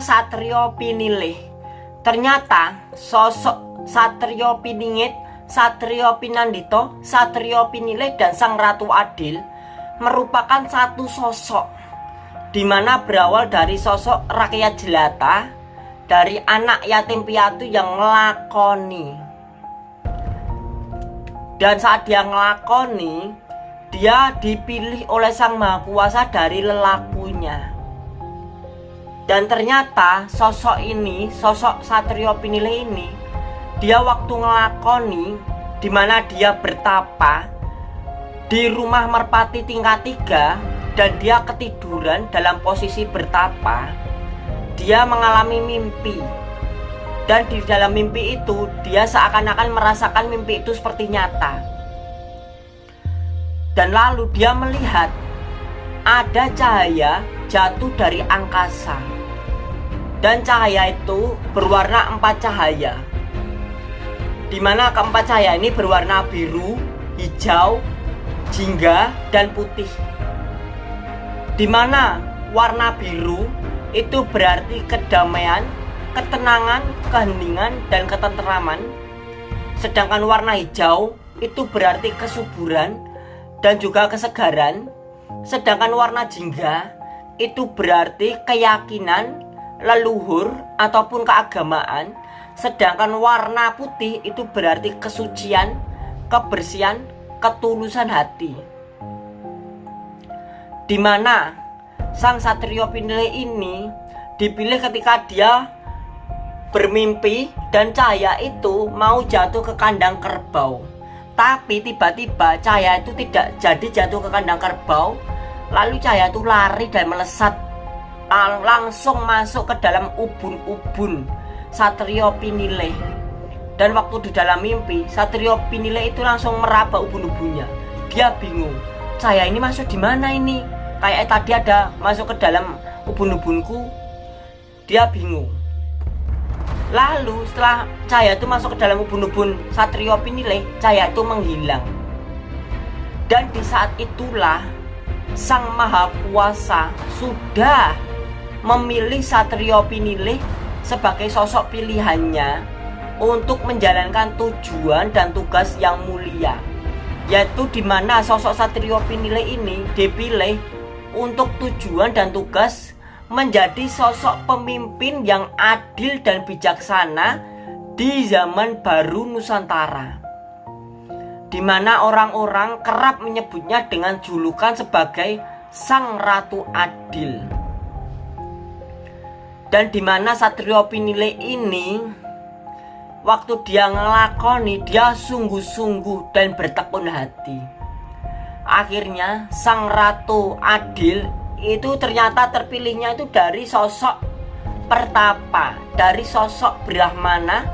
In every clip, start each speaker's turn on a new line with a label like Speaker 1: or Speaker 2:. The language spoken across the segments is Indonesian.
Speaker 1: Satrio Pinilih Ternyata sosok Satrio Piningit, Satrio Pinandito, Satrio Pinilih dan Sang Ratu Adil merupakan satu sosok di mana berawal dari sosok rakyat jelata dari anak yatim piatu yang ngelakoni. Dan saat dia ngelakoni dia dipilih oleh Sang Maha Kuasa dari lelakunya dan ternyata sosok ini, sosok Satrio Pinile ini, dia waktu ngelakoni di mana dia bertapa di rumah merpati tingkat tiga dan dia ketiduran dalam posisi bertapa. Dia mengalami mimpi dan di dalam mimpi itu dia seakan-akan merasakan mimpi itu seperti nyata. Dan lalu dia melihat ada cahaya jatuh dari angkasa. Dan cahaya itu berwarna empat cahaya. Di mana keempat cahaya ini berwarna biru, hijau, jingga, dan putih. Di mana warna biru itu berarti kedamaian, ketenangan, keheningan, dan ketenteraman sedangkan warna hijau itu berarti kesuburan dan juga kesegaran. Sedangkan warna jingga itu berarti keyakinan, leluhur ataupun keagamaan. Sedangkan warna putih itu berarti kesucian, kebersihan, ketulusan hati. Di mana sang satrio pinile ini dipilih ketika dia bermimpi dan cahaya itu mau jatuh ke kandang kerbau. Tapi tiba-tiba cahaya itu tidak jadi jatuh ke kandang kerbau Lalu cahaya itu lari dan melesat langsung masuk ke dalam ubun-ubun Satrio Pinile. Dan waktu di dalam mimpi, Satrio Pinile itu langsung meraba ubun-ubunnya. Dia bingung, cahaya ini masuk di mana ini? Kayak tadi ada masuk ke dalam ubun-ubunku. Dia bingung. Lalu setelah cahaya itu masuk ke dalam ubun-ubun Satrio Pinile, cahaya itu menghilang. Dan di saat itulah Sang Maha Kuasa sudah memilih Satrio Pinilih sebagai sosok pilihannya untuk menjalankan tujuan dan tugas yang mulia yaitu di mana sosok Satrio Pinilih ini dipilih untuk tujuan dan tugas menjadi sosok pemimpin yang adil dan bijaksana di zaman baru Nusantara di mana orang-orang kerap menyebutnya dengan julukan sebagai Sang Ratu Adil. Dan di mana Satrio Pinile ini waktu dia ngelakoni dia sungguh-sungguh dan bertekun hati. Akhirnya Sang Ratu Adil itu ternyata terpilihnya itu dari sosok pertapa, dari sosok Brahmana,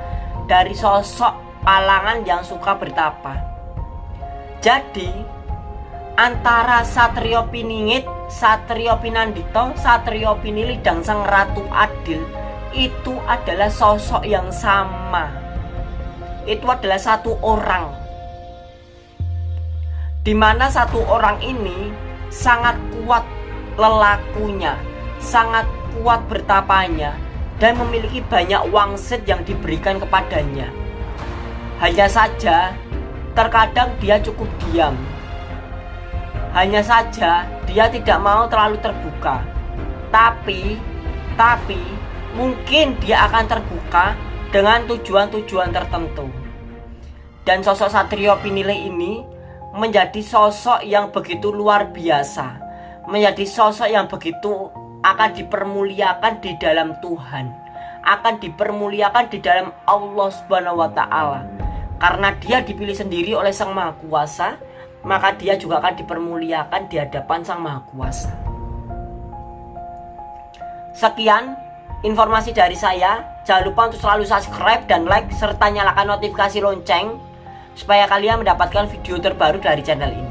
Speaker 1: dari sosok palangan yang suka bertapa. Jadi antara Satrio Piningit, Satrio Pinandito, Satrio Pinili dan Sang Ratu Adil itu adalah sosok yang sama. Itu adalah satu orang. Di mana satu orang ini sangat kuat lelakunya, sangat kuat bertapanya, dan memiliki banyak wangsit yang diberikan kepadanya. Hanya saja Terkadang dia cukup diam. Hanya saja dia tidak mau terlalu terbuka. Tapi, tapi mungkin dia akan terbuka dengan tujuan-tujuan tertentu. Dan sosok Satrio Pinile ini menjadi sosok yang begitu luar biasa. Menjadi sosok yang begitu akan dipermuliakan di dalam Tuhan. Akan dipermuliakan di dalam Allah Subhanahu wa taala karena dia dipilih sendiri oleh Sang Maha Kuasa, maka dia juga akan dipermuliakan di hadapan Sang Maha Kuasa. Sekian informasi dari saya. Jangan lupa untuk selalu subscribe dan like serta nyalakan notifikasi lonceng supaya kalian mendapatkan video terbaru dari channel ini.